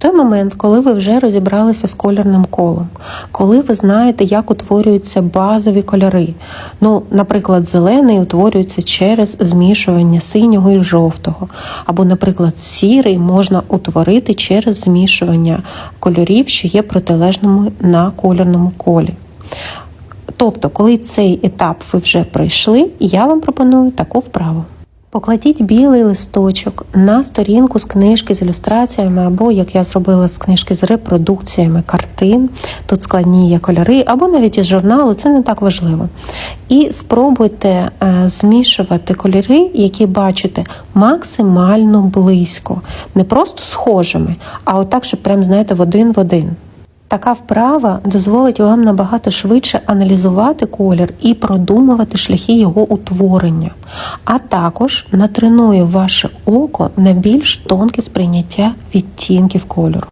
той момент, коли ви вже розібралися з кольорним колом, коли ви знаєте, як утворюються базові кольори. Ну, наприклад, зелений утворюється через змішування синього і жовтого, або, наприклад, сірий можна утворити через змішування кольорів, що є протилежними на кольорному колі. Тобто, коли цей етап ви вже пройшли, я вам пропоную таку вправу. Покладіть білий листочок на сторінку з книжки з ілюстраціями, або як я зробила з книжки з репродукціями картин. Тут складні є кольори, або навіть із журналу, це не так важливо. І спробуйте е, змішувати кольори, які бачите, максимально близько, не просто схожими, а отак, щоб прям знаєте, в один в один. Така вправа дозволить вам набагато швидше аналізувати колір і продумувати шляхи його утворення, а також натренує ваше око на більш тонке сприйняття відтінків кольору.